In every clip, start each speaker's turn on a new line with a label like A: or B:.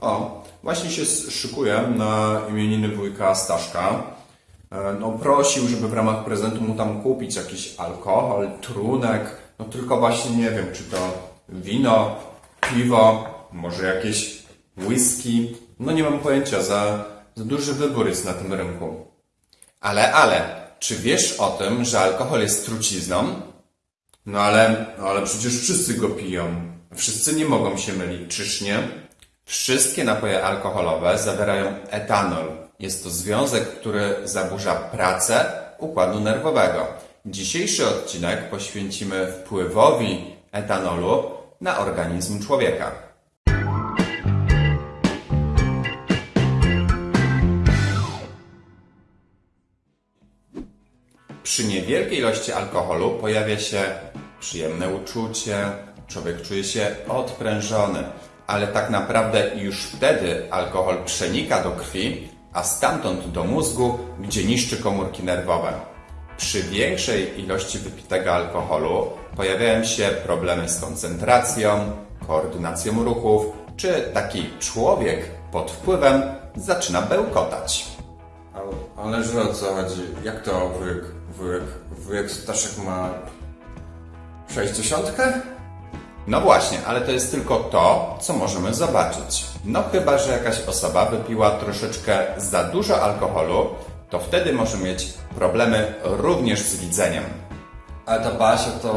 A: O, właśnie się szykuję na imieniny wujka Staszka. E, No prosił, żeby w ramach prezentu mu tam kupić jakiś alkohol, trunek. No tylko właśnie nie wiem, czy to wino, piwo, może jakieś whisky. No nie mam pojęcia, za, za duży wybór jest na tym rynku. Ale, ale, czy wiesz o tym, że alkohol jest trucizną? No ale, no ale przecież wszyscy go piją. Wszyscy nie mogą się mylić, czyż nie? Wszystkie napoje alkoholowe zawierają etanol. Jest to związek, który zaburza pracę układu nerwowego. Dzisiejszy odcinek poświęcimy wpływowi etanolu na organizm człowieka. Przy niewielkiej ilości alkoholu pojawia się przyjemne uczucie, człowiek czuje się odprężony, ale tak naprawdę już wtedy alkohol przenika do krwi, a stamtąd do mózgu, gdzie niszczy komórki nerwowe. Przy większej ilości wypitego alkoholu pojawiają się problemy z koncentracją, koordynacją ruchów, czy taki człowiek pod wpływem zaczyna bełkotać.
B: Ale, ale że o co chodzi? Jak to wujek, wujek, wujek Staszek ma 60?
A: No właśnie, ale to jest tylko to, co możemy zobaczyć. No chyba, że jakaś osoba wypiła troszeczkę za dużo alkoholu, to wtedy może mieć problemy również z widzeniem.
B: Ale ta Basia to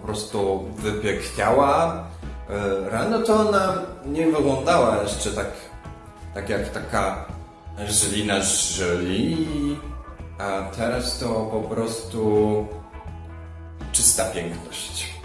B: po prostu wypiekniała. E, Rano to ona nie wyglądała jeszcze tak, tak jak taka Angelina Jolie, a teraz to po prostu czysta piękność.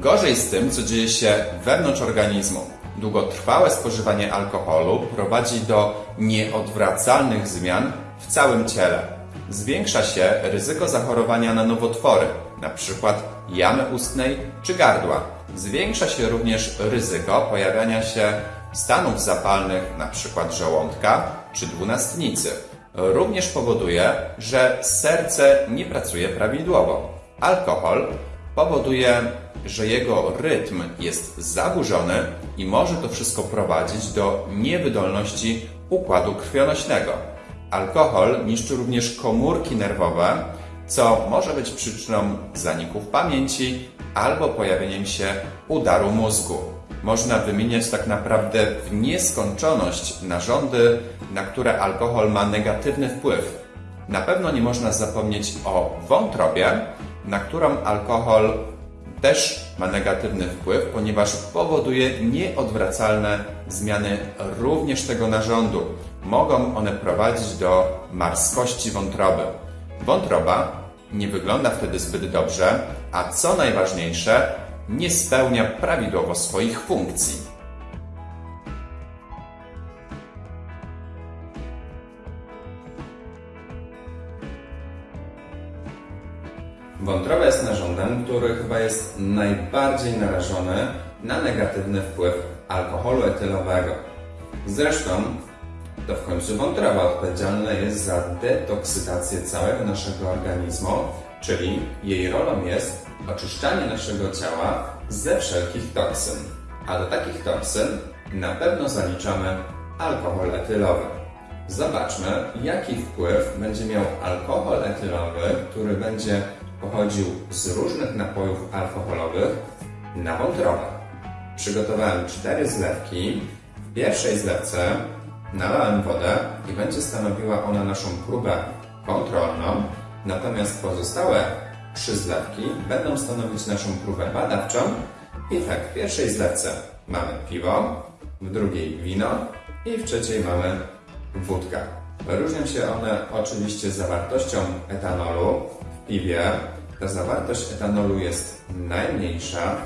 A: Gorzej z tym, co dzieje się wewnątrz organizmu. Długotrwałe spożywanie alkoholu prowadzi do nieodwracalnych zmian w całym ciele. Zwiększa się ryzyko zachorowania na nowotwory, np. jamy ustnej czy gardła. Zwiększa się również ryzyko pojawiania się stanów zapalnych, np. żołądka czy dwunastnicy. Również powoduje, że serce nie pracuje prawidłowo. Alkohol powoduje, że jego rytm jest zaburzony i może to wszystko prowadzić do niewydolności układu krwionośnego. Alkohol niszczy również komórki nerwowe, co może być przyczyną zaników pamięci albo pojawieniem się udaru mózgu. Można wymieniać tak naprawdę w nieskończoność narządy, na które alkohol ma negatywny wpływ. Na pewno nie można zapomnieć o wątrobie, na którą alkohol też ma negatywny wpływ, ponieważ powoduje nieodwracalne zmiany również tego narządu. Mogą one prowadzić do marskości wątroby. Wątroba nie wygląda wtedy zbyt dobrze, a co najważniejsze, nie spełnia prawidłowo swoich funkcji. Wątroba jest narządem, który chyba jest najbardziej narażony na negatywny wpływ alkoholu etylowego. Zresztą to w końcu wątroba odpowiedzialna jest za detoksytację całego naszego organizmu, czyli jej rolą jest oczyszczanie naszego ciała ze wszelkich toksyn. A do takich toksyn na pewno zaliczamy alkohol etylowy. Zobaczmy, jaki wpływ będzie miał alkohol etylowy, który będzie pochodził z różnych napojów alkoholowych na wątrobę. Przygotowałem cztery zlewki. W pierwszej zlewce nalałem wodę i będzie stanowiła ona naszą próbę kontrolną, natomiast pozostałe trzy zlewki będą stanowić naszą próbę badawczą. I tak, w pierwszej zlewce mamy piwo, w drugiej wino i w trzeciej mamy wódka. Różnią się one oczywiście zawartością etanolu piwie. Ta zawartość etanolu jest najmniejsza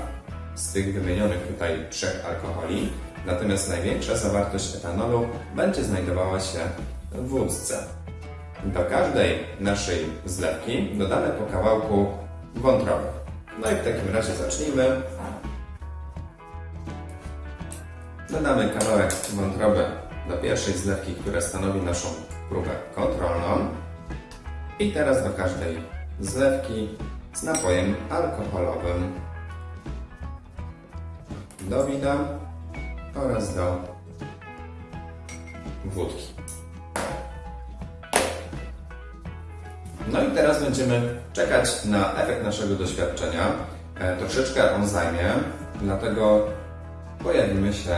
A: z tych wymienionych tutaj trzech alkoholi, natomiast największa zawartość etanolu będzie znajdowała się w wódce. Do każdej naszej zlewki dodamy po kawałku wątroby. No i w takim razie zacznijmy. Dodamy kawałek wątroby do pierwszej zlewki, która stanowi naszą próbę kontrolną. I teraz do każdej zlewki z napojem alkoholowym do wina oraz do wódki. No i teraz będziemy czekać na efekt naszego doświadczenia. E, Troszeczkę on zajmie, dlatego pojawimy się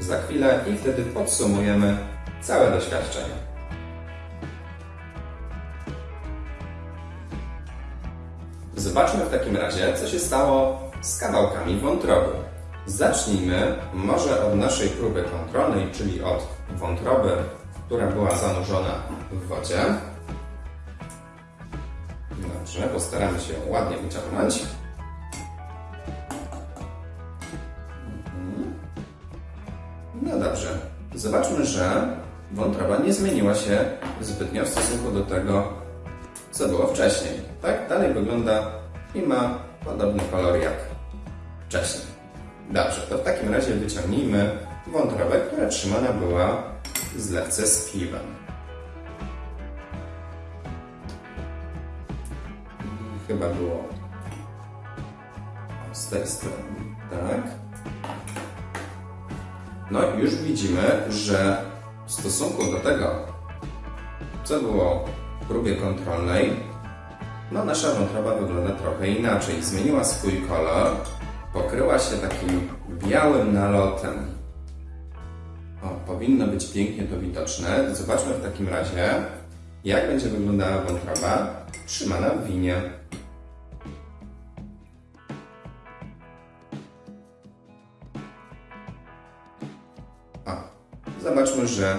A: za chwilę i wtedy podsumujemy całe doświadczenie. Zobaczmy w takim razie, co się stało z kawałkami wątroby. Zacznijmy może od naszej próby kontrolnej, czyli od wątroby, która była zanurzona w wodzie. Dobrze, postaramy się ją ładnie wyciągnąć. Mhm. No dobrze. Zobaczmy, że wątroba nie zmieniła się zbytnio w stosunku do tego, co było wcześniej. Tak? Dalej wygląda i ma podobny kolor jak wcześniej. Dobrze, to w takim razie wyciągnijmy wątrobę, która trzymana była zlewce z piwem. Chyba było z tej strony, tak? No i już widzimy, że w stosunku do tego, co było w próbie kontrolnej, no nasza wątroba wygląda trochę inaczej. Zmieniła swój kolor, pokryła się takim białym nalotem. O, powinno być pięknie to widoczne. Zobaczmy w takim razie, jak będzie wyglądała wątroba trzymana w winie. O, zobaczmy, że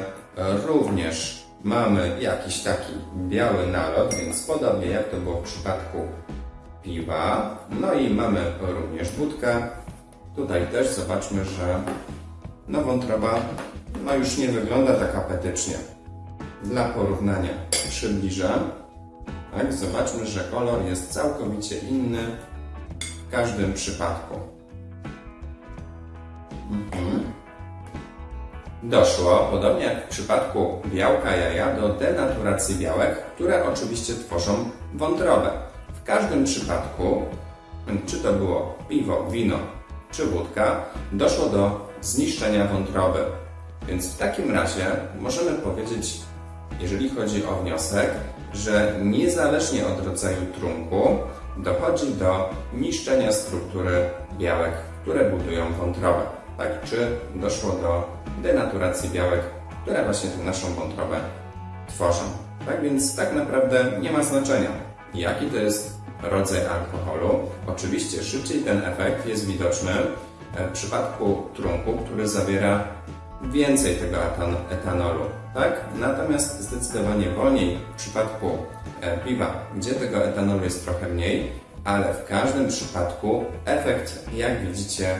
A: również mamy jakiś taki biały nalot, więc podobnie jak to było w przypadku piwa. No i mamy również wódkę. Tutaj też zobaczmy, że no wątroba no już nie wygląda tak apetycznie. Dla porównania przybliżę. Tak, zobaczmy, że kolor jest całkowicie inny w każdym przypadku. Mhm. Doszło, podobnie jak w przypadku białka jaja, do denaturacji białek, które oczywiście tworzą wątrobę. W każdym przypadku, czy to było piwo, wino czy wódka, doszło do zniszczenia wątroby. Więc w takim razie możemy powiedzieć, jeżeli chodzi o wniosek, że niezależnie od rodzaju trunku dochodzi do niszczenia struktury białek, które budują wątrobę. Tak? Czy doszło do denaturacji białek, które właśnie tę naszą wątrobę tworzą. Tak więc tak naprawdę nie ma znaczenia, jaki to jest rodzaj alkoholu. Oczywiście szybciej ten efekt jest widoczny w przypadku trunku, który zawiera więcej tego etan etanolu. Tak? Natomiast zdecydowanie wolniej w przypadku e, piwa, gdzie tego etanolu jest trochę mniej, ale w każdym przypadku efekt, jak widzicie,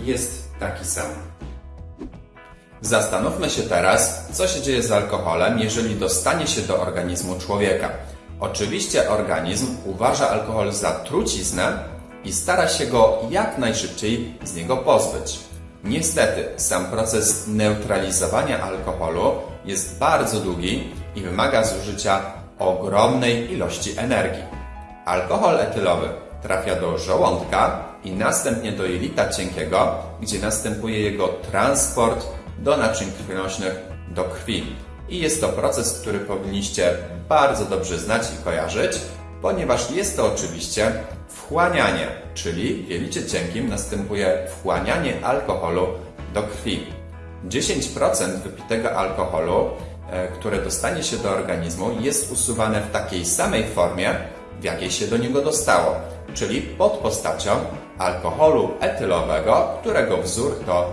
A: jest taki sam. Zastanówmy się teraz, co się dzieje z alkoholem, jeżeli dostanie się do organizmu człowieka. Oczywiście organizm uważa alkohol za truciznę i stara się go jak najszybciej z niego pozbyć. Niestety, sam proces neutralizowania alkoholu jest bardzo długi i wymaga zużycia ogromnej ilości energii. Alkohol etylowy trafia do żołądka i następnie do jelita cienkiego, gdzie następuje jego transport do naczyń krwionośnych, do krwi. I jest to proces, który powinniście bardzo dobrze znać i kojarzyć, ponieważ jest to oczywiście wchłanianie, czyli w jelicie cienkim następuje wchłanianie alkoholu do krwi. 10% wypitego alkoholu, e, które dostanie się do organizmu, jest usuwane w takiej samej formie, w jakiej się do niego dostało, czyli pod postacią alkoholu etylowego, którego wzór to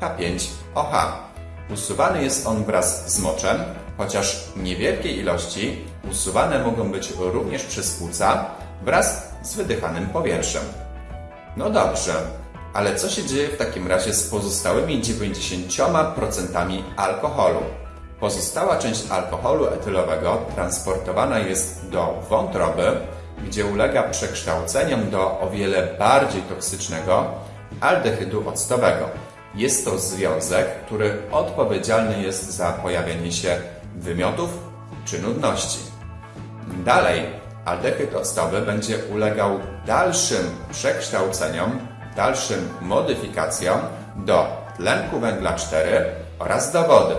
A: C2H5OH. Usuwany jest on wraz z moczem, chociaż w niewielkiej ilości usuwane mogą być również przez płuca wraz z wydychanym powietrzem. No dobrze, ale co się dzieje w takim razie z pozostałymi 90% alkoholu? Pozostała część alkoholu etylowego transportowana jest do wątroby, gdzie ulega przekształceniom do o wiele bardziej toksycznego aldehydu octowego. Jest to związek, który odpowiedzialny jest za pojawienie się wymiotów czy nudności. Dalej, aldehyd octowy będzie ulegał dalszym przekształceniom, dalszym modyfikacjom do tlenku węgla 4 oraz do wody.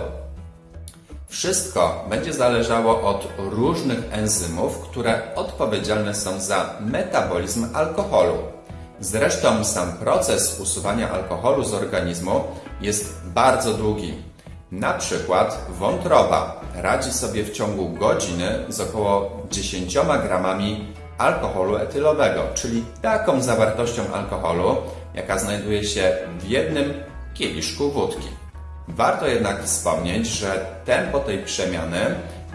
A: Wszystko będzie zależało od różnych enzymów, które odpowiedzialne są za metabolizm alkoholu. Zresztą sam proces usuwania alkoholu z organizmu jest bardzo długi. Na przykład wątroba radzi sobie w ciągu godziny z około 10 gramami alkoholu etylowego, czyli taką zawartością alkoholu, jaka znajduje się w jednym kieliszku wódki. Warto jednak wspomnieć, że tempo tej przemiany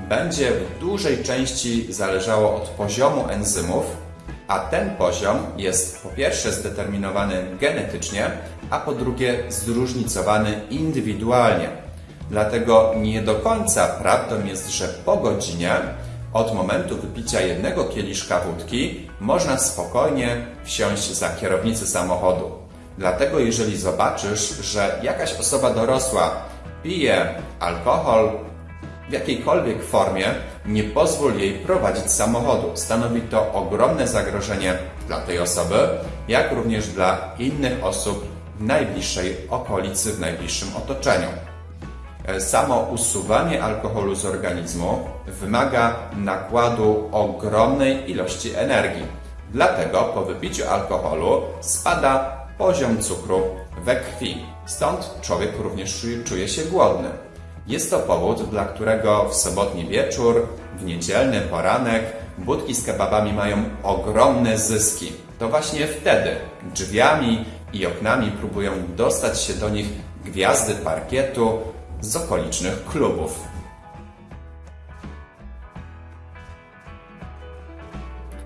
A: będzie w dużej części zależało od poziomu enzymów, a ten poziom jest po pierwsze zdeterminowany genetycznie, a po drugie zróżnicowany indywidualnie. Dlatego nie do końca prawdą jest, że po godzinie od momentu wypicia jednego kieliszka wódki można spokojnie wsiąść za kierownicę samochodu. Dlatego jeżeli zobaczysz, że jakaś osoba dorosła pije alkohol w jakiejkolwiek formie, nie pozwól jej prowadzić samochodu. Stanowi to ogromne zagrożenie dla tej osoby, jak również dla innych osób w najbliższej okolicy, w najbliższym otoczeniu. E, Samo usuwanie alkoholu z organizmu wymaga nakładu ogromnej ilości energii. Dlatego po wypiciu alkoholu spada poziom cukru we krwi. Stąd człowiek również czuje- czuje się głodny. Jest to powód, dla którego w sobotni wieczór, w niedzielny poranek budki z kebabami mają ogromne zyski. To właśnie wtedy drzwiami i oknami próbują dostać się do nich gwiazdy parkietu z okolicznych klubów.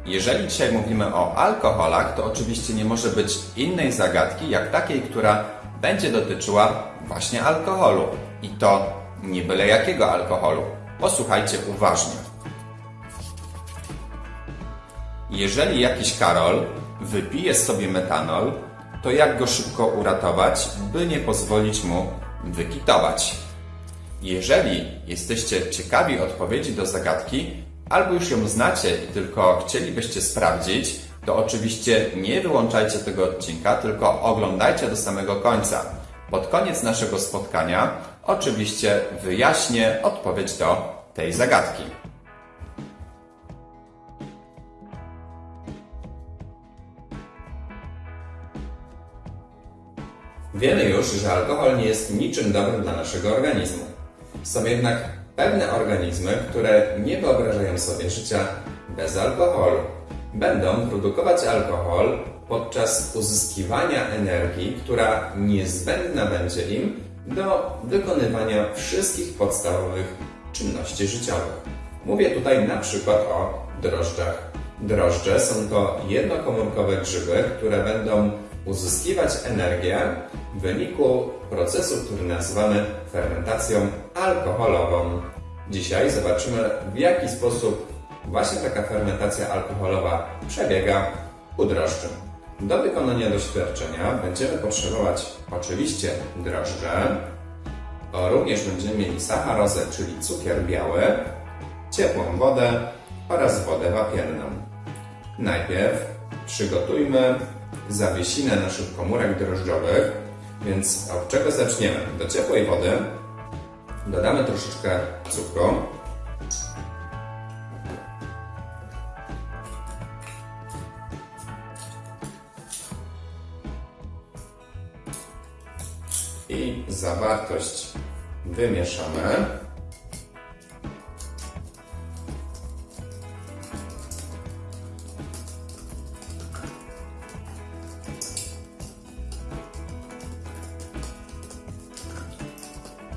A: Jeżeli dzisiaj mówimy o alkoholach, to oczywiście nie może być innej zagadki, jak takiej, która będzie dotyczyła właśnie alkoholu. I to nie byle jakiego alkoholu. Posłuchajcie uważnie. Jeżeli jakiś Karol wypije sobie metanol, to jak go szybko uratować, by nie pozwolić mu wykitować? Jeżeli jesteście ciekawi odpowiedzi do zagadki, albo już ją znacie i tylko chcielibyście sprawdzić, to oczywiście nie wyłączajcie tego odcinka, tylko oglądajcie do samego końca. Pod koniec naszego spotkania oczywiście wyjaśnię odpowiedź do tej zagadki. Wiemy już, że alkohol nie jest niczym dobrym dla naszego organizmu. Są jednak pewne organizmy, które nie wyobrażają sobie życia bez alkoholu. Będą produkować alkohol podczas uzyskiwania energii, która niezbędna będzie im do wykonywania wszystkich podstawowych czynności życiowych. Mówię tutaj na przykład o drożdżach. Drożdże są to jednokomórkowe grzyby, które będą uzyskiwać energię w wyniku procesu, który nazywamy fermentacją alkoholową. Dzisiaj zobaczymy, w jaki sposób właśnie taka fermentacja alkoholowa przebiega u drożdży. Do wykonania doświadczenia będziemy potrzebować oczywiście drożdże, również będziemy mieli sacharozę, czyli cukier biały, ciepłą wodę oraz wodę wapienną. Najpierw przygotujmy zawiesinę naszych komórek drożdżowych, więc od czego zaczniemy? Do ciepłej wody dodamy troszeczkę cukru. Zawartość wymieszamy.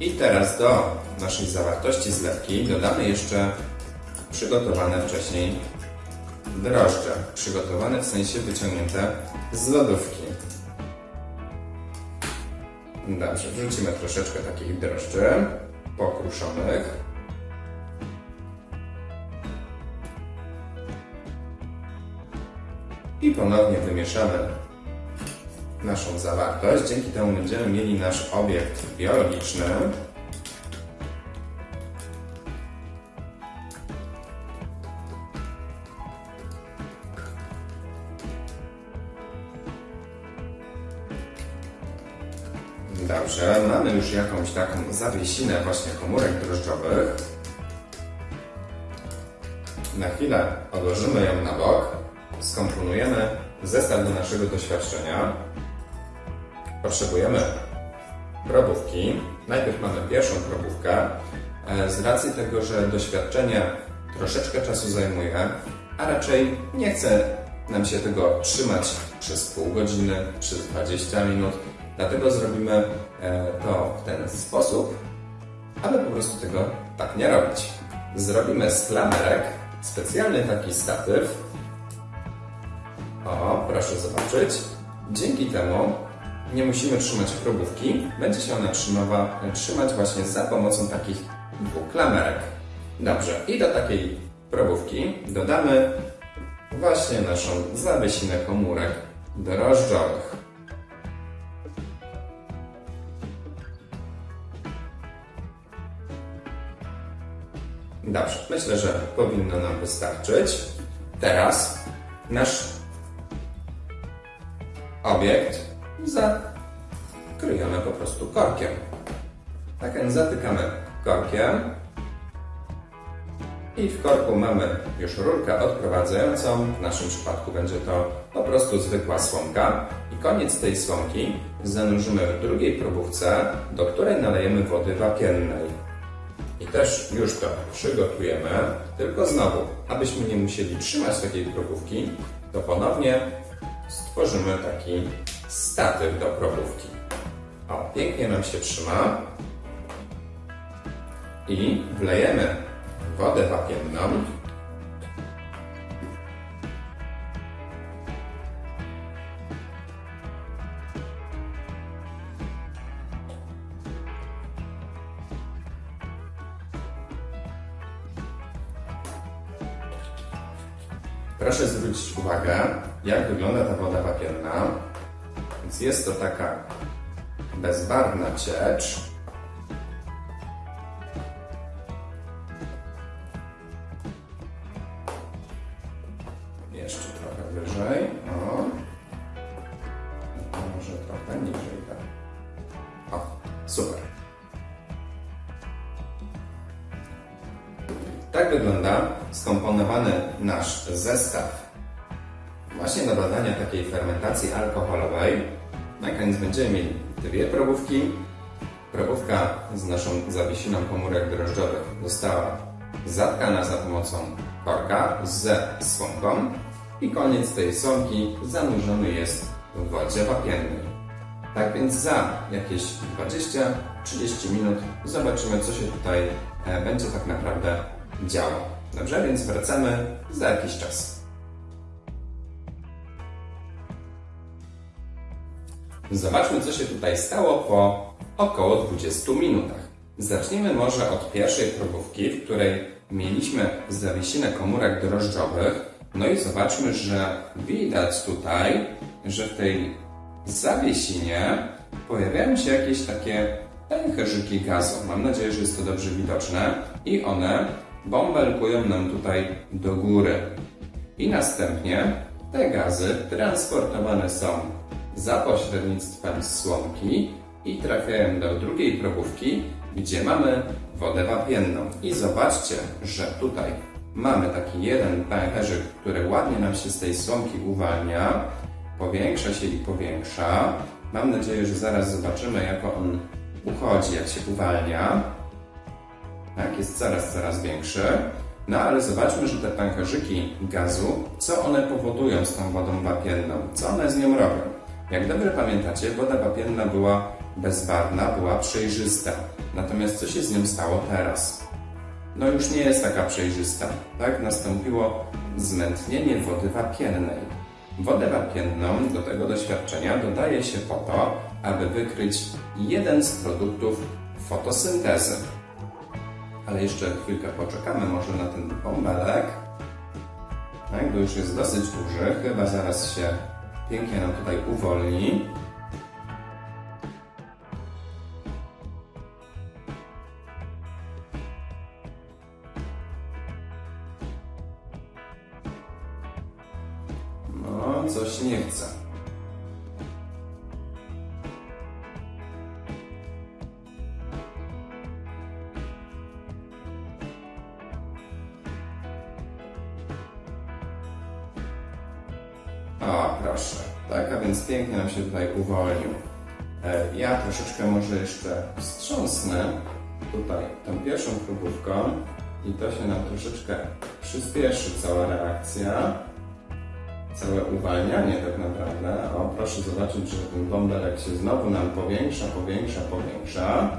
A: I teraz do naszej zawartości zlewki dodamy jeszcze przygotowane wcześniej drożdże. Przygotowane w sensie wyciągnięte z lodówki. Dobrze, wrzucimy troszeczkę takich drożdży pokruszonych. I ponownie wymieszamy naszą zawartość. Dzięki temu będziemy mieli nasz obiekt biologiczny. Dobrze, mamy już jakąś taką zawiesinę właśnie komórek drożdżowych. Na chwilę odłożymy ją na bok, skomponujemy zestaw do naszego doświadczenia. Potrzebujemy probówki. Najpierw mamy pierwszą probówkę. E, Z racji tego, że doświadczenie troszeczkę czasu zajmuje, a raczej nie chce nam się tego trzymać przez pół godziny, przez 20 minut, dlatego zrobimy e, to w ten sposób, aby po prostu tego tak nie robić. Zrobimy z klamerek specjalny taki statyw. O, proszę zobaczyć. Dzięki temu nie musimy trzymać probówki, będzie się ona trzymać właśnie za pomocą takich dwóch klamerek. Dobrze, i do takiej probówki dodamy właśnie naszą zawiesinę komórek drożdżowych. Dobrze, myślę, że powinno nam wystarczyć. Teraz nasz obiekt zakryjemy po prostu korkiem. Tak więc zatykamy korkiem i w korku mamy już rurkę odprowadzającą. W naszym przypadku będzie to po prostu zwykła słomka. I koniec tej słomki zanurzymy w drugiej probówce, do której nalejemy wody wapiennej. I też już to przygotujemy, tylko znowu, abyśmy nie musieli trzymać takiej probówki, to ponownie stworzymy taki statyw do probówki. O, pięknie nam się trzyma. I wlejemy wodę wapienną. Jak wygląda ta woda wapienna. Więc jest to taka bezbarwna ciecz. Jeszcze trochę wyżej. O. A Może trochę niżej. Tak. O, super. Tak wygląda skomponowany nasz zestaw właśnie do badania takiej fermentacji alkoholowej. Na koniec będziemy mieli dwie probówki. Probówka z naszą zawiesiną komórek drożdżowych została zatkana za pomocą korka ze słomką i koniec tej słomki zanurzony jest w wodzie wapiennej. Tak więc za jakieś 20-30 minut zobaczymy, co się tutaj e, będzie tak naprawdę działo. Dobrze, więc wracamy za jakiś czas. Zobaczmy, co się tutaj stało po około 20 minutach. Zacznijmy może od pierwszej probówki, w której mieliśmy zawiesinę komórek drożdżowych. No i zobaczmy, że widać tutaj, że w tej zawiesinie pojawiają się jakieś takie pęcherzyki gazu. Mam nadzieję, że jest to dobrze widoczne. I one bąbelkują nam tutaj do góry. I następnie te gazy transportowane są za pośrednictwem słomki i trafiają do drugiej probówki, gdzie mamy wodę wapienną. I zobaczcie, że tutaj mamy taki jeden pęcherzyk, który ładnie nam się z tej słomki uwalnia, powiększa się i powiększa. Mam nadzieję, że zaraz zobaczymy, jak on uchodzi, jak się uwalnia. Tak, jest coraz, coraz większy. No ale zobaczmy, że te pęcherzyki gazu, co one powodują z tą wodą wapienną? Co one z nią robią? Jak dobrze pamiętacie, woda wapienna była bezbarwna, była przejrzysta. Natomiast co się z nią stało teraz? No już nie jest taka przejrzysta. Tak, nastąpiło zmętnienie wody wapiennej. Wodę wapienną do tego doświadczenia dodaje się po to, aby wykryć jeden z produktów fotosyntezy. Ale jeszcze chwilkę poczekamy może na ten bąbelek. Tak, bo już jest dosyć duży, chyba zaraz się pięknie nam tutaj uwolni. No, coś nie chce. Pięknie nam się tutaj uwolnił. E, Ja troszeczkę może jeszcze wstrząsnę tutaj tą pierwszą próbówką i to się nam troszeczkę przyspieszy cała reakcja. Całe uwalnianie tak naprawdę. O, proszę zobaczyć, że ten bąbelek się znowu nam powiększa, powiększa, powiększa.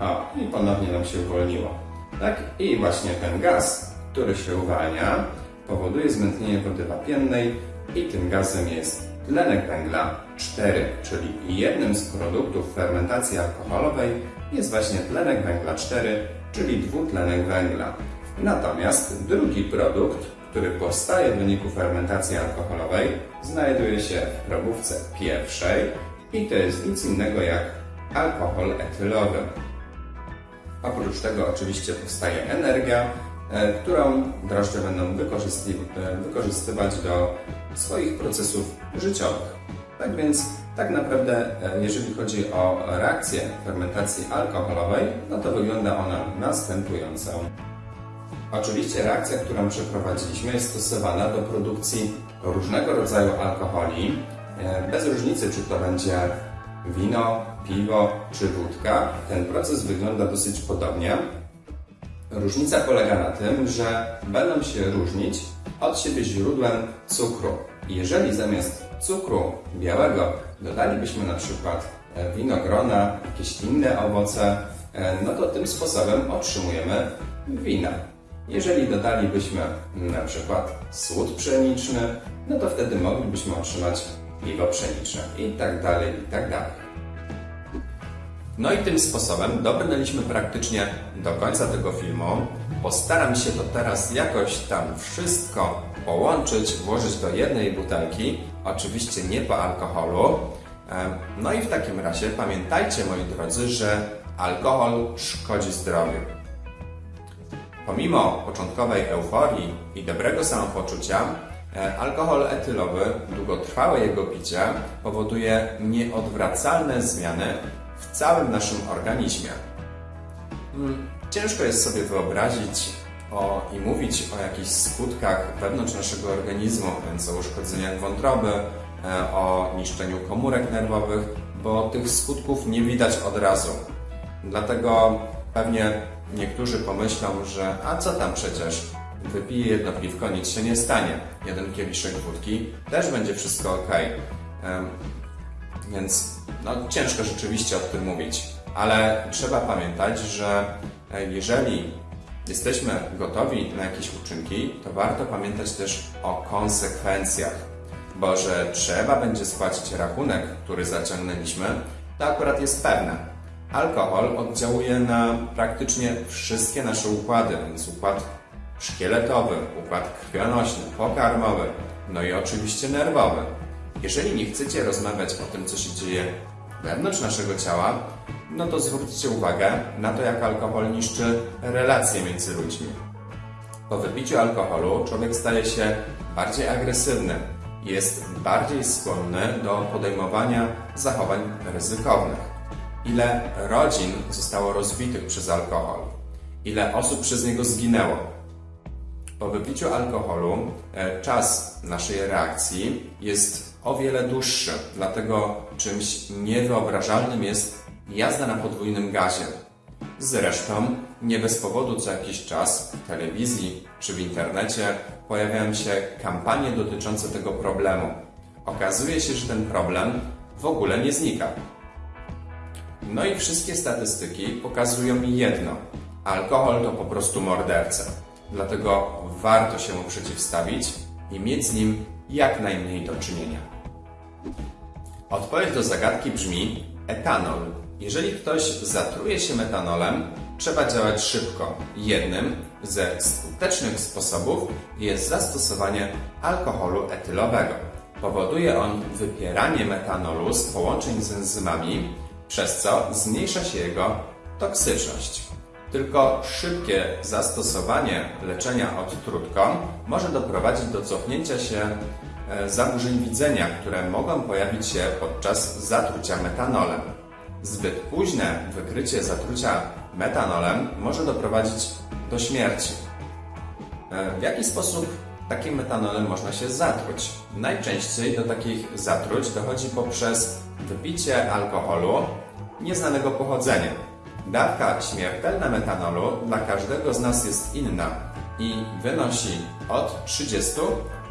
A: O, i ponownie nam się uwolniło. Tak? I właśnie ten gaz, który się uwalnia, powoduje zmętnienie wody wapiennej i tym gazem jest tlenek węgla 4, czyli jednym z produktów fermentacji alkoholowej jest właśnie tlenek węgla 4, czyli dwutlenek węgla. Natomiast drugi produkt, który powstaje w wyniku fermentacji alkoholowej, znajduje się w probówce pierwszej i to jest nic innego jak alkohol etylowy. Oprócz tego oczywiście powstaje energia, e, którą drożdże będą e, wykorzystywać do swoich procesów życiowych. Tak więc tak naprawdę, e, jeżeli chodzi o reakcję fermentacji alkoholowej, no to wygląda ona następująco. Oczywiście reakcja, którą przeprowadziliśmy jest stosowana do produkcji różnego rodzaju alkoholi, bez różnicy czy to będzie wino, piwo czy wódka. Ten proces wygląda dosyć podobnie. Różnica polega na tym, że będą się różnić od siebie źródłem cukru. Jeżeli zamiast cukru białego dodalibyśmy na przykład e, winogrona, jakieś inne owoce, e, no to tym sposobem otrzymujemy wina. Jeżeli dodalibyśmy na przykład słód pszeniczny, no to wtedy moglibyśmy otrzymać piwo pszeniczne i tak dalej, i tak dalej. No i tym sposobem dobrnęliśmy praktycznie do końca tego filmu. Postaram się to teraz jakoś tam wszystko połączyć, włożyć do jednej butelki, oczywiście nie po alkoholu. No i w takim razie pamiętajcie moi drodzy, że alkohol szkodzi zdrowiu. Pomimo początkowej euforii i dobrego samopoczucia, alkohol etylowy, długotrwałe jego picie powoduje nieodwracalne zmiany w całym naszym organizmie. Mm, Ciężko jest sobie wyobrazić o, i mówić o jakichś skutkach wewnątrz naszego organizmu, więc o uszkodzeniach wątroby, e, o niszczeniu komórek nerwowych, bo tych skutków nie widać od razu. Dlatego pewnie niektórzy pomyślą, że a co tam przecież, wypiję jedno piwko, nic się nie stanie. Jeden kieliszek wódki, też będzie wszystko ok. Więc no, ciężko rzeczywiście o tym mówić, ale trzeba pamiętać, że e, jeżeli jesteśmy gotowi na jakieś uczynki, to warto pamiętać też o konsekwencjach, bo że trzeba będzie spłacić rachunek, który zaciągnęliśmy, to akurat jest pewne. Alkohol oddziałuje na praktycznie wszystkie nasze układy, więc układ szkieletowy, układ krwionośny, pokarmowy, no i oczywiście nerwowy. Jeżeli nie chcecie rozmawiać o tym, co się dzieje wewnątrz naszego ciała, no to zwróćcie uwagę na to, jak alkohol niszczy relacje między ludźmi. Po wypiciu alkoholu człowiek staje się bardziej agresywny, jest bardziej skłonny do podejmowania zachowań ryzykownych. Ile rodzin zostało rozbitych przez alkohol? Ile osób przez niego zginęło? Po wypiciu alkoholu e, czas naszej reakcji jest o wiele dłuższy, dlatego czymś niewyobrażalnym jest jazda na podwójnym gazie. Zresztą nie bez powodu co jakiś czas w telewizji czy w internecie pojawiają się kampanie dotyczące tego problemu. Okazuje się, że ten problem w ogóle nie znika. No i wszystkie statystyki pokazują mi jedno. Alkohol to po prostu morderca. Dlatego warto się mu przeciwstawić i mieć z nim jak najmniej do czynienia. Odpowiedź do zagadki brzmi etanol. Jeżeli ktoś zatruje się metanolem, trzeba działać szybko. Jednym ze skutecznych sposobów jest zastosowanie alkoholu etylowego. Powoduje on wypieranie metanolu z połączeń z enzymami, przez co zmniejsza się jego toksyczność. Tylko szybkie zastosowanie leczenia odtrutką może doprowadzić do cofnięcia się e, zaburzeń widzenia, które mogą pojawić się podczas zatrucia metanolem. Zbyt późne wykrycie zatrucia metanolem może doprowadzić do śmierci. E, W jaki sposób takim metanolem można się zatruć? Najczęściej do takich zatruć dochodzi poprzez wypicie alkoholu nieznanego pochodzenia. Dawka śmiertelna metanolu dla każdego z nas jest inna i wynosi od 30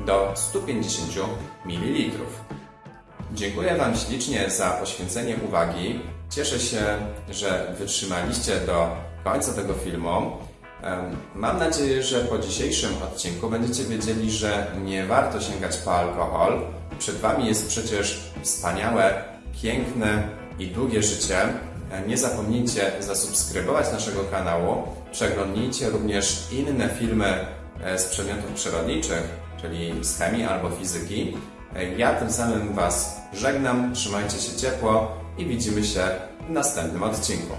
A: do 150 ml. Dziękuję Wam ślicznie za poświęcenie uwagi. Cieszę się, że wytrzymaliście do końca tego filmu. Mam nadzieję, że po dzisiejszym odcinku będziecie wiedzieli, że nie warto sięgać po alkohol. Przed Wami jest przecież wspaniałe, piękne i długie życie. E, Nie zapomnijcie zasubskrybować naszego kanału. Przeglądnijcie również inne filmy e, z przedmiotów przyrodniczych, czyli z chemii albo fizyki. E, Ja tym samym Was żegnam, trzymajcie się ciepło i widzimy się w następnym odcinku.